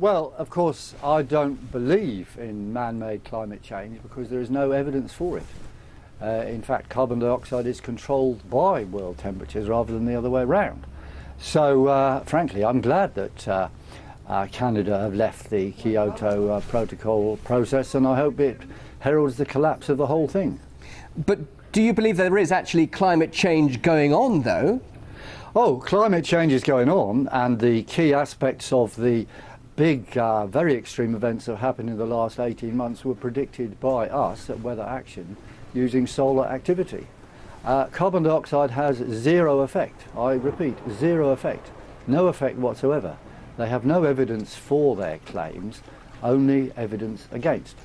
Well, of course, I don't believe in man-made climate change because there is no evidence for it. Uh, in fact, carbon dioxide is controlled by world temperatures rather than the other way around. So, uh, frankly, I'm glad that uh, uh Canada have left the Kyoto uh, Protocol process and I hope it heralds the collapse of the whole thing. But do you believe there is actually climate change going on, though? Oh, climate change is going on and the key aspects of the big, uh, very extreme events that have happened in the last 18 months were predicted by us at Weather Action using solar activity. Uh, carbon dioxide has zero effect. I repeat, zero effect. No effect whatsoever. They have no evidence for their claims, only evidence against.